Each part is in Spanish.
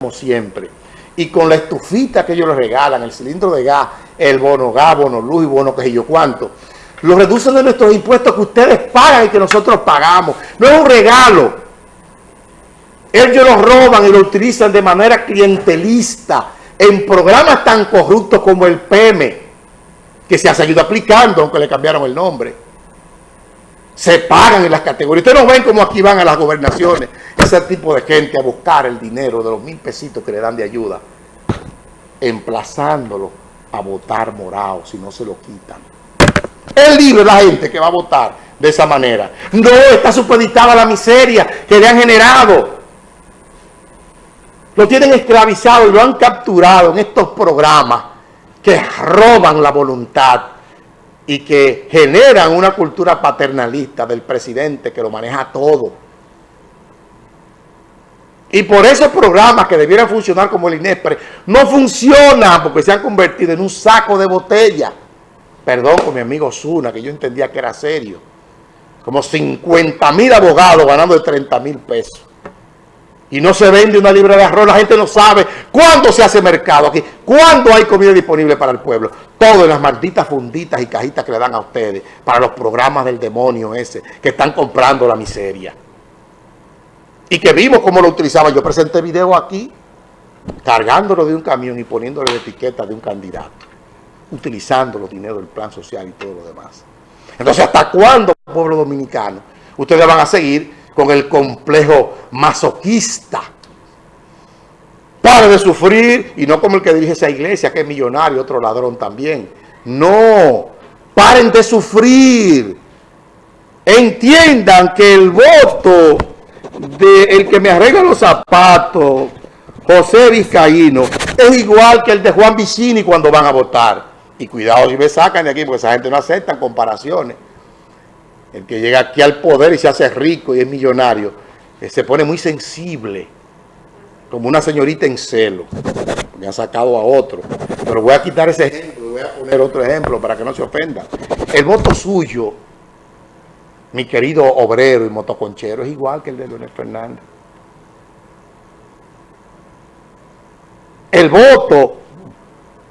como siempre. Y con la estufita que ellos les regalan, el cilindro de gas, el bono gas, bono luz y bono que yo cuánto, lo reducen de nuestros impuestos que ustedes pagan y que nosotros pagamos. No es un regalo. Ellos lo roban y lo utilizan de manera clientelista en programas tan corruptos como el PEME, que se ha seguido aplicando, aunque le cambiaron el nombre. Se pagan en las categorías. Ustedes no ven cómo aquí van a las gobernaciones ese tipo de gente a buscar el dinero de los mil pesitos que le dan de ayuda, emplazándolo a votar morado si no se lo quitan. Es libre la gente que va a votar de esa manera. No está supeditada la miseria que le han generado. Lo tienen esclavizado y lo han capturado en estos programas que roban la voluntad y que generan una cultura paternalista del presidente que lo maneja todo. Y por esos programas que debieran funcionar como el INESPRE, no funcionan porque se han convertido en un saco de botella. Perdón con mi amigo Zuna, que yo entendía que era serio. Como 50 mil abogados ganando de 30 mil pesos y no se vende una libra de arroz, la gente no sabe cuándo se hace mercado aquí, cuándo hay comida disponible para el pueblo. Todo en las malditas funditas y cajitas que le dan a ustedes para los programas del demonio ese, que están comprando la miseria. Y que vimos cómo lo utilizaban. Yo presenté video aquí, cargándolo de un camión y poniéndole la etiqueta de un candidato, utilizando los dineros del plan social y todo lo demás. Entonces, ¿hasta cuándo, pueblo dominicano, ustedes van a seguir con el complejo masoquista. Pare de sufrir, y no como el que dirige esa iglesia, que es millonario, otro ladrón también. No, paren de sufrir. Entiendan que el voto del que me arregla los zapatos, José Vizcaíno, es igual que el de Juan Vicini cuando van a votar. Y cuidado si me sacan de aquí, porque esa gente no acepta comparaciones. El que llega aquí al poder y se hace rico y es millonario, eh, se pone muy sensible, como una señorita en celo. Me ha sacado a otro. Pero voy a quitar ese ejemplo, voy a poner otro ejemplo para que no se ofenda. El voto suyo, mi querido obrero y motoconchero, es igual que el de Leonel Fernández. El voto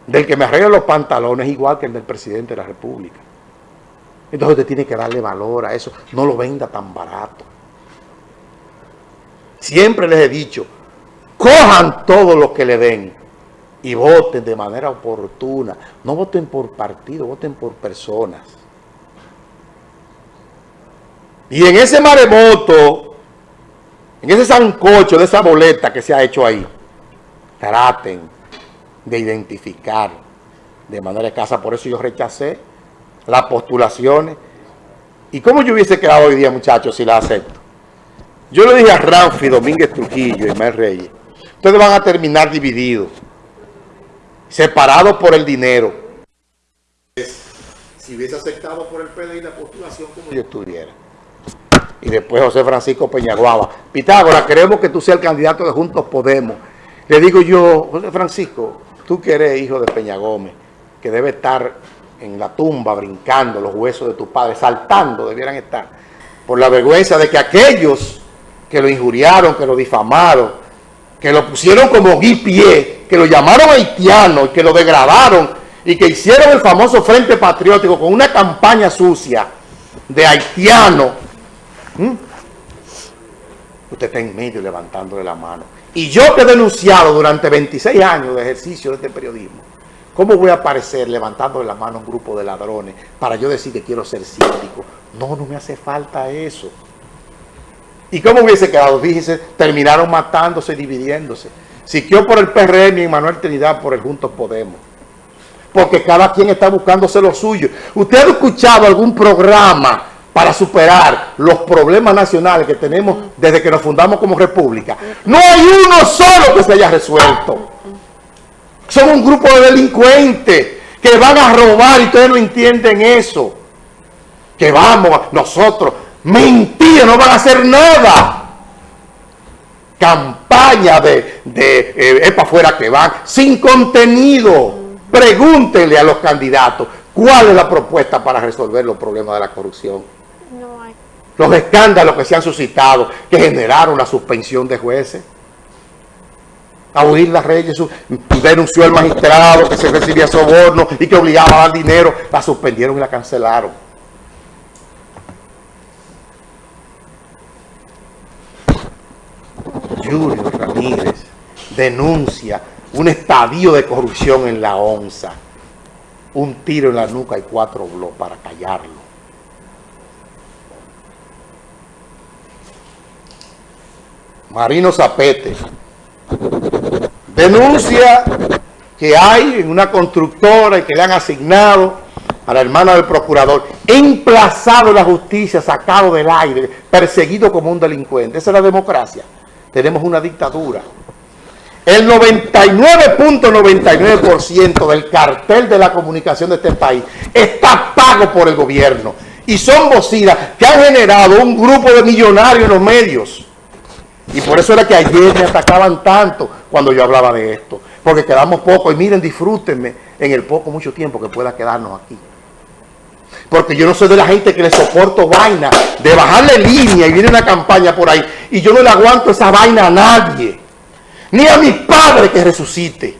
del que me arregla los pantalones es igual que el del presidente de la República. Entonces usted tiene que darle valor a eso. No lo venda tan barato. Siempre les he dicho, cojan todo lo que le den y voten de manera oportuna. No voten por partido, voten por personas. Y en ese maremoto, en ese sancocho de esa boleta que se ha hecho ahí, traten de identificar de manera escasa. Por eso yo rechacé las postulaciones. ¿Y cómo yo hubiese quedado hoy día, muchachos, si la acepto? Yo le dije a Ramfi, Domínguez Trujillo y Mel Reyes, ustedes van a terminar divididos, separados por el dinero. Si hubiese aceptado por el PDI la postulación como yo estuviera. Y después José Francisco Peñaguaba. Pitágoras, queremos que tú seas el candidato de Juntos Podemos. Le digo yo, José Francisco, tú que eres hijo de Peña Gómez, que debe estar en la tumba, brincando los huesos de tu padre, saltando debieran estar, por la vergüenza de que aquellos que lo injuriaron, que lo difamaron, que lo pusieron como guipié, que lo llamaron haitiano y que lo degradaron y que hicieron el famoso Frente Patriótico con una campaña sucia de haitiano. Usted está en medio levantándole la mano. Y yo que he denunciado durante 26 años de ejercicio de este periodismo, ¿Cómo voy a aparecer levantando la mano un grupo de ladrones para yo decir que quiero ser síndico? No, no me hace falta eso. ¿Y cómo hubiese quedado? Fíjese, terminaron matándose y dividiéndose. Siquió por el PRM y Manuel Trinidad por el Juntos Podemos. Porque cada quien está buscándose lo suyo. ¿Usted ha escuchado algún programa para superar los problemas nacionales que tenemos desde que nos fundamos como república? No hay uno solo que se haya resuelto. Son un grupo de delincuentes que van a robar y ustedes no entienden eso. Que vamos, nosotros, mentira, no van a hacer nada. Campaña de, de eh, es para afuera que van, sin contenido. Pregúntenle a los candidatos cuál es la propuesta para resolver los problemas de la corrupción. No hay. Los escándalos que se han suscitado, que generaron la suspensión de jueces. A huir las Reyes, denunció al magistrado que se recibía soborno y que obligaba a dar dinero, la suspendieron y la cancelaron. Julio Ramírez denuncia un estadio de corrupción en la onza, un tiro en la nuca y cuatro bloques para callarlo. Marino Zapete denuncia que hay en una constructora y que le han asignado a la hermana del procurador, emplazado en la justicia, sacado del aire, perseguido como un delincuente. Esa es la democracia. Tenemos una dictadura. El 99.99% del cartel de la comunicación de este país está pago por el gobierno. Y son bocinas que han generado un grupo de millonarios en los medios y por eso era que ayer me atacaban tanto cuando yo hablaba de esto. Porque quedamos poco. Y miren, disfrútenme en el poco, mucho tiempo que pueda quedarnos aquí. Porque yo no soy de la gente que le soporto vaina, de bajarle línea y viene una campaña por ahí. Y yo no le aguanto esa vaina a nadie. Ni a mi padre que resucite.